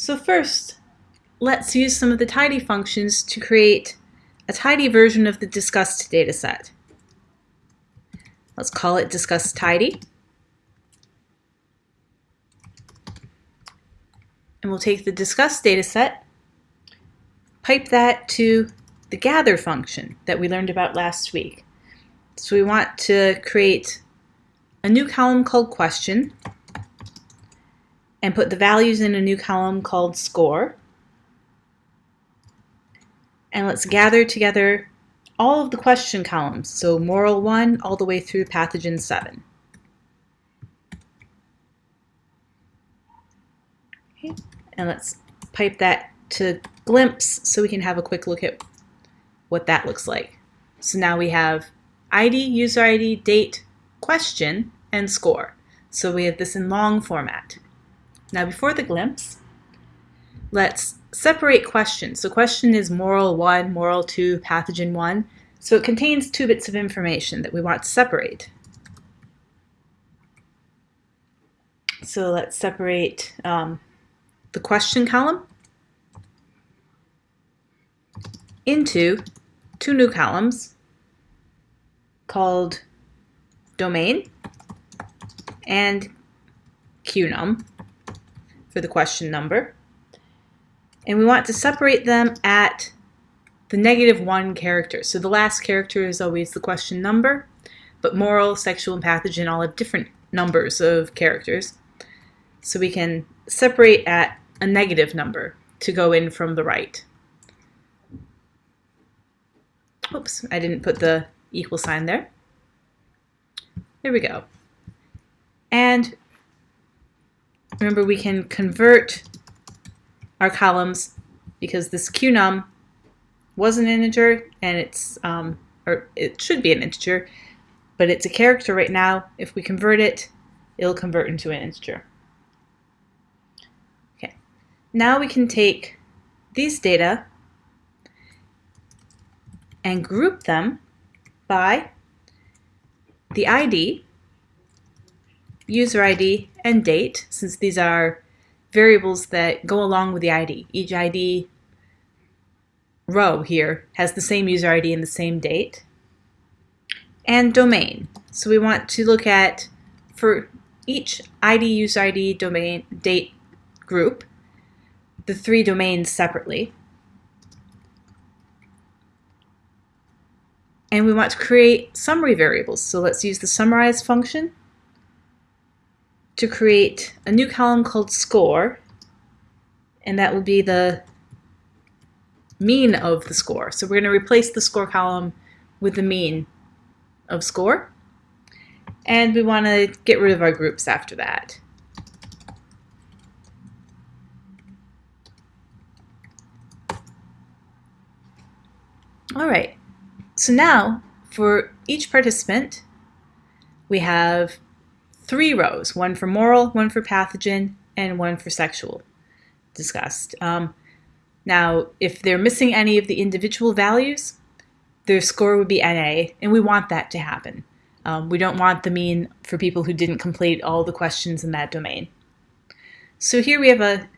So first, let's use some of the tidy functions to create a tidy version of the disgust dataset. Let's call it disgust tidy. And we'll take the disgust dataset, pipe that to the gather function that we learned about last week. So we want to create a new column called question and put the values in a new column called score. And let's gather together all of the question columns, so moral 1 all the way through pathogen 7. Okay. And let's pipe that to glimpse so we can have a quick look at what that looks like. So now we have ID, user ID, date, question, and score. So we have this in long format. Now before the glimpse, let's separate questions. So question is moral 1, moral 2, pathogen 1. So it contains two bits of information that we want to separate. So let's separate um, the question column into two new columns called domain and qnum for the question number. And we want to separate them at the negative one character. So the last character is always the question number, but moral, sexual, and pathogen all have different numbers of characters. So we can separate at a negative number to go in from the right. Oops, I didn't put the equal sign there. There we go. And remember we can convert our columns because this qnum was an integer and it's, um, or it should be an integer, but it's a character right now. If we convert it, it'll convert into an integer. Okay, now we can take these data and group them by the ID, user ID, and date, since these are variables that go along with the ID. Each ID row here has the same user ID and the same date. And domain. So we want to look at, for each ID, user ID, domain, date group, the three domains separately. And we want to create summary variables. So let's use the summarize function to create a new column called score. And that will be the mean of the score. So we're going to replace the score column with the mean of score. And we want to get rid of our groups after that. All right, so now for each participant, we have three rows, one for moral, one for pathogen, and one for sexual disgust. Um, now, if they're missing any of the individual values, their score would be NA, and we want that to happen. Um, we don't want the mean for people who didn't complete all the questions in that domain. So here we have a,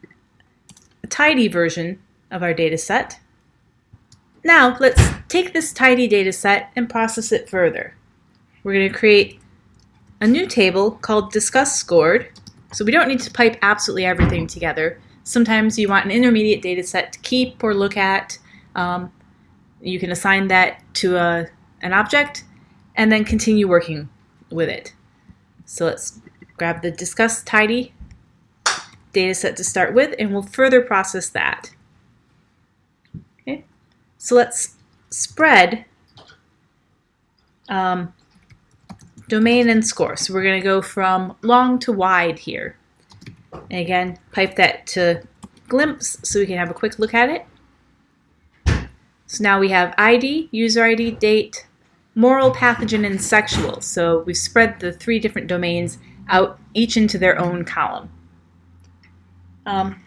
a tidy version of our data set. Now let's take this tidy data set and process it further. We're going to create a new table called disgust scored. So we don't need to pipe absolutely everything together. Sometimes you want an intermediate data set to keep or look at. Um, you can assign that to a, an object and then continue working with it. So let's grab the disgust tidy data set to start with and we'll further process that. Okay, so let's spread um, domain and score. So we're going to go from long to wide here. And again, pipe that to glimpse so we can have a quick look at it. So now we have ID, user ID, date, moral, pathogen, and sexual. So we've spread the three different domains out each into their own column. Um,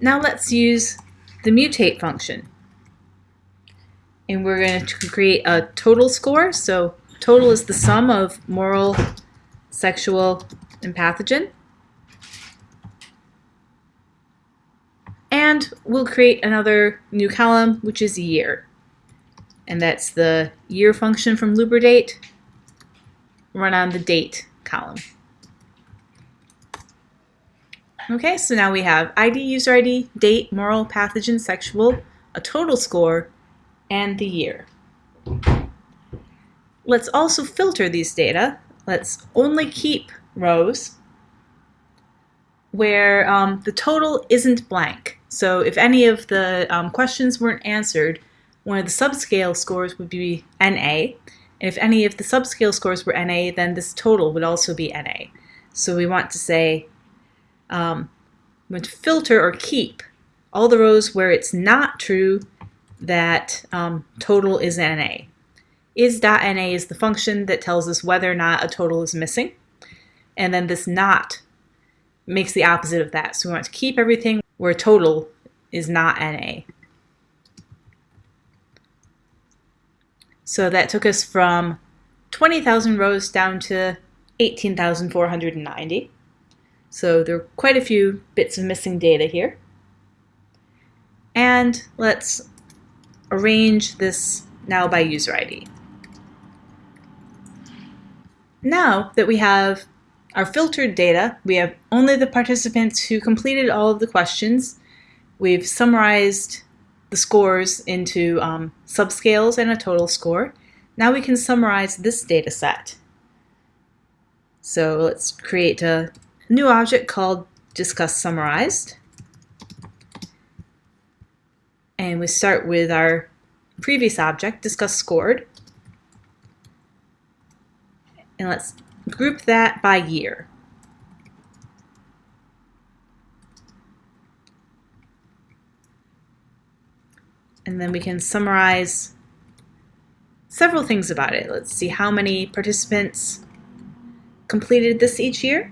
now let's use the mutate function and we're going to create a total score. So total is the sum of moral, sexual, and pathogen. And we'll create another new column, which is year. And that's the year function from lubridate run on the date column. Okay, so now we have ID, user ID, date, moral, pathogen, sexual, a total score, and the year. Let's also filter these data. Let's only keep rows where um, the total isn't blank. So if any of the um, questions weren't answered, one of the subscale scores would be NA. And if any of the subscale scores were NA, then this total would also be NA. So we want to say, um, we want to filter or keep all the rows where it's not true that um, total is NA. Is.NA is the function that tells us whether or not a total is missing. And then this not makes the opposite of that. So we want to keep everything where total is not NA. So that took us from 20,000 rows down to 18,490. So there are quite a few bits of missing data here. And let's arrange this now by user ID. Now that we have our filtered data, we have only the participants who completed all of the questions. We've summarized the scores into um, subscales and a total score. Now we can summarize this data set. So let's create a new object called disgust summarized. And we start with our previous object, disgust scored. And let's group that by year. And then we can summarize several things about it. Let's see how many participants completed this each year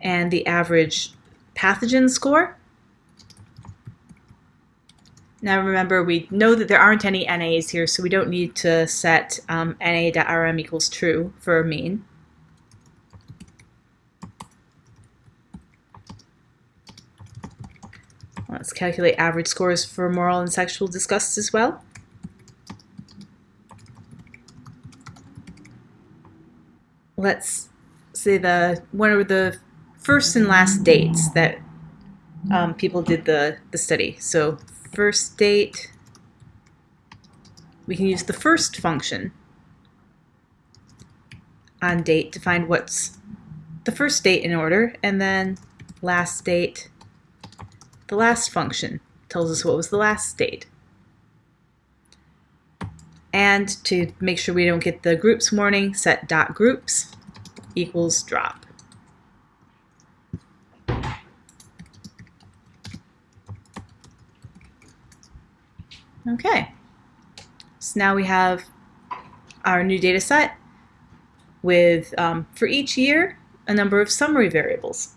and the average pathogen score. Now remember, we know that there aren't any NAs here, so we don't need to set um, NA.rm equals true for mean. Let's calculate average scores for moral and sexual disgust as well. Let's say the one of the first and last dates that um, people did the, the study. So first date, we can use the first function on date to find what's the first date in order, and then last date, the last function tells us what was the last date. And to make sure we don't get the groups warning, set dot groups equals drop. Okay, so now we have our new data set with, um, for each year, a number of summary variables.